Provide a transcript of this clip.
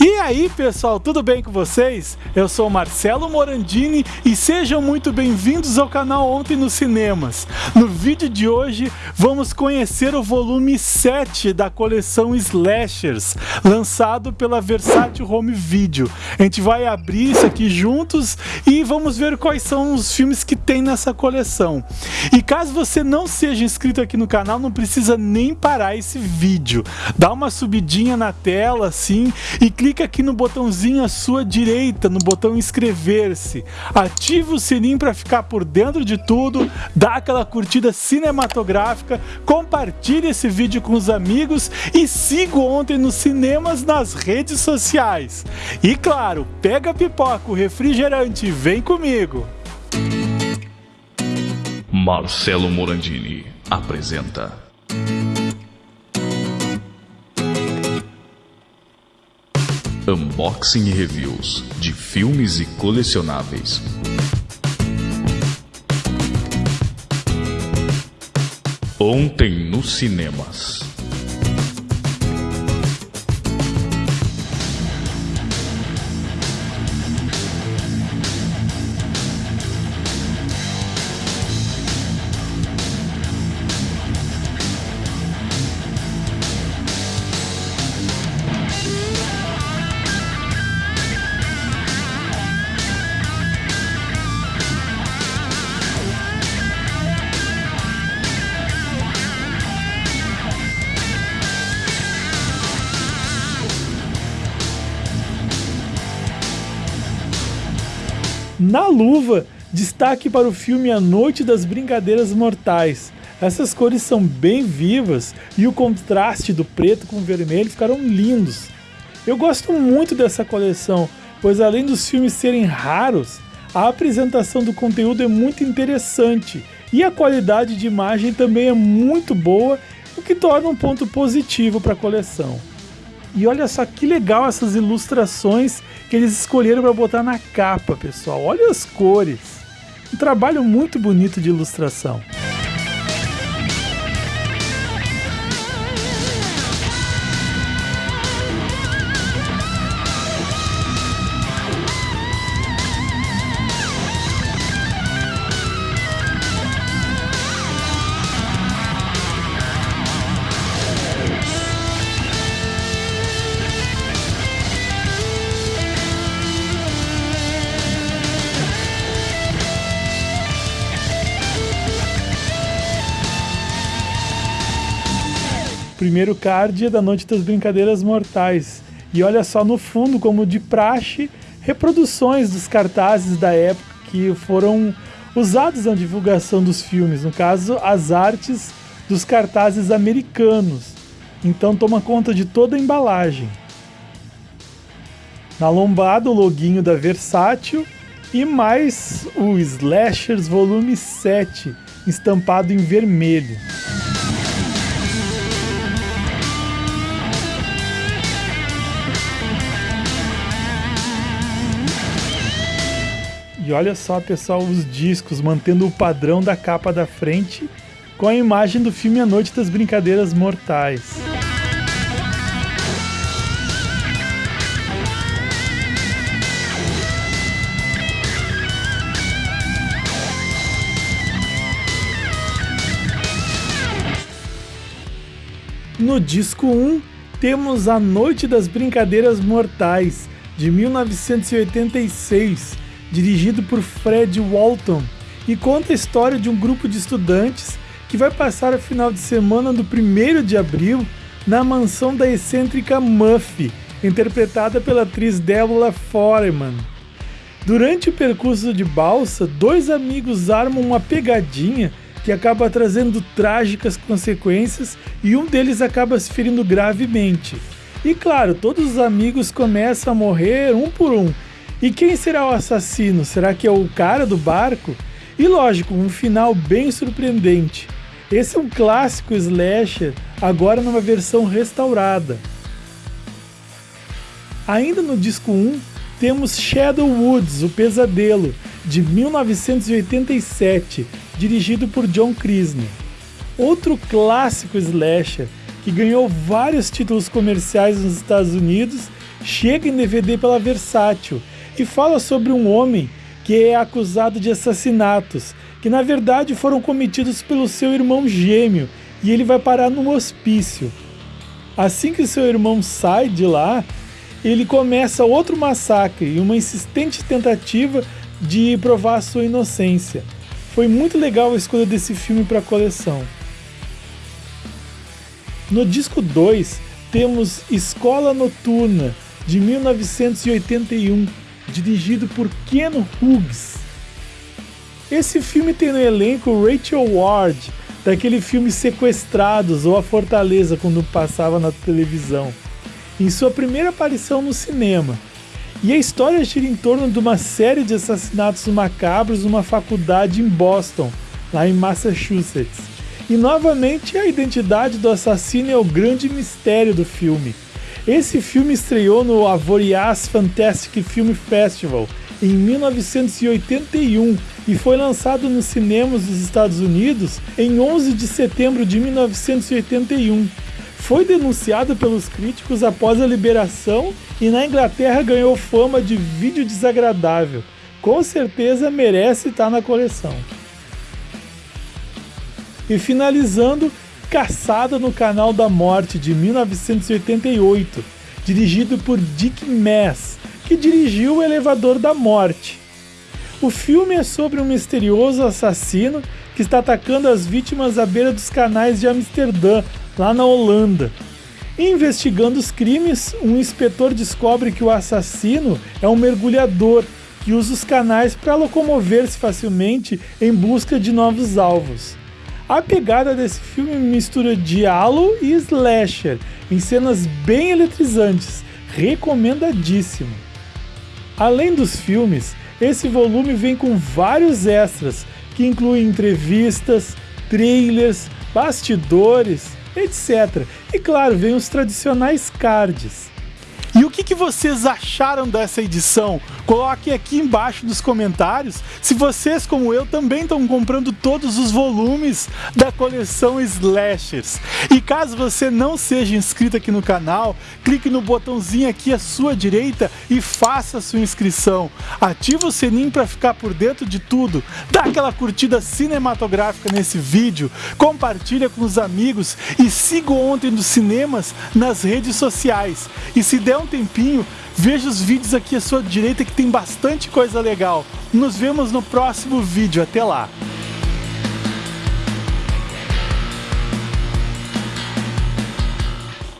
E Aí pessoal, tudo bem com vocês? Eu sou Marcelo Morandini e sejam muito bem-vindos ao canal Ontem nos Cinemas. No vídeo de hoje vamos conhecer o volume 7 da coleção Slashers, lançado pela Versátil Home Video. A gente vai abrir isso aqui juntos e vamos ver quais são os filmes que tem nessa coleção. E caso você não seja inscrito aqui no canal, não precisa nem parar esse vídeo. Dá uma subidinha na tela assim e clica clica aqui no botãozinho à sua direita, no botão inscrever-se. Ativa o sininho para ficar por dentro de tudo, dá aquela curtida cinematográfica, compartilhe esse vídeo com os amigos e siga ontem nos cinemas nas redes sociais. E claro, pega pipoca, o refrigerante vem comigo. Marcelo Morandini apresenta Unboxing e reviews de filmes e colecionáveis. Ontem nos cinemas. Na luva, destaque para o filme A Noite das Brincadeiras Mortais. Essas cores são bem vivas e o contraste do preto com o vermelho ficaram lindos. Eu gosto muito dessa coleção, pois além dos filmes serem raros, a apresentação do conteúdo é muito interessante e a qualidade de imagem também é muito boa, o que torna um ponto positivo para a coleção. E olha só que legal essas ilustrações que eles escolheram para botar na capa, pessoal. Olha as cores. Um trabalho muito bonito de ilustração. Primeiro card é da Noite das Brincadeiras Mortais. E olha só no fundo, como de praxe, reproduções dos cartazes da época que foram usados na divulgação dos filmes, no caso, as artes dos cartazes americanos. Então toma conta de toda a embalagem. Na lombada, o loginho da Versátil e mais o Slashers Volume 7, estampado em vermelho. E olha só, pessoal, os discos mantendo o padrão da capa da frente com a imagem do filme A Noite das Brincadeiras Mortais. No disco 1, temos A Noite das Brincadeiras Mortais, de 1986, dirigido por Fred Walton, e conta a história de um grupo de estudantes que vai passar o final de semana do 1 de abril na mansão da excêntrica Muffy, interpretada pela atriz Deborah Foreman. Durante o percurso de balsa, dois amigos armam uma pegadinha que acaba trazendo trágicas consequências e um deles acaba se ferindo gravemente. E claro, todos os amigos começam a morrer um por um, e quem será o assassino? Será que é o cara do barco? E lógico, um final bem surpreendente. Esse é um clássico slasher, agora numa versão restaurada. Ainda no disco 1, temos Shadow Woods, O Pesadelo, de 1987, dirigido por John Krisner. Outro clássico slasher que ganhou vários títulos comerciais nos Estados Unidos chega em DVD pela Versátil e fala sobre um homem que é acusado de assassinatos, que na verdade foram cometidos pelo seu irmão gêmeo, e ele vai parar num hospício. Assim que seu irmão sai de lá, ele começa outro massacre e uma insistente tentativa de provar sua inocência. Foi muito legal a escolha desse filme para a coleção. No disco 2 temos Escola Noturna, de 1981, dirigido por Ken Hughes. Esse filme tem no elenco Rachel Ward, daquele filme Sequestrados ou A Fortaleza, quando passava na televisão, em sua primeira aparição no cinema. E a história gira em torno de uma série de assassinatos macabros numa faculdade em Boston, lá em Massachusetts. E novamente a identidade do assassino é o grande mistério do filme. Esse filme estreou no Avoriaz Fantastic Film Festival em 1981 e foi lançado nos cinemas dos Estados Unidos em 11 de setembro de 1981. Foi denunciado pelos críticos após a liberação e na Inglaterra ganhou fama de vídeo desagradável. Com certeza merece estar na coleção. E finalizando, Caçada no Canal da Morte de 1988, dirigido por Dick Mass, que dirigiu O Elevador da Morte. O filme é sobre um misterioso assassino que está atacando as vítimas à beira dos canais de Amsterdã, lá na Holanda. investigando os crimes, um inspetor descobre que o assassino é um mergulhador que usa os canais para locomover-se facilmente em busca de novos alvos. A pegada desse filme mistura diálogo e slasher, em cenas bem eletrizantes, recomendadíssimo. Além dos filmes, esse volume vem com vários extras, que incluem entrevistas, trailers, bastidores, etc. E claro, vem os tradicionais cards. Que, que vocês acharam dessa edição? Coloque aqui embaixo nos comentários se vocês, como eu, também estão comprando todos os volumes da coleção Slashers. E caso você não seja inscrito aqui no canal, clique no botãozinho aqui à sua direita e faça sua inscrição. Ative o sininho para ficar por dentro de tudo. Dá aquela curtida cinematográfica nesse vídeo, compartilha com os amigos e siga Ontem dos Cinemas nas redes sociais. E se der um tempinho, veja os vídeos aqui à sua direita que tem bastante coisa legal. Nos vemos no próximo vídeo. Até lá!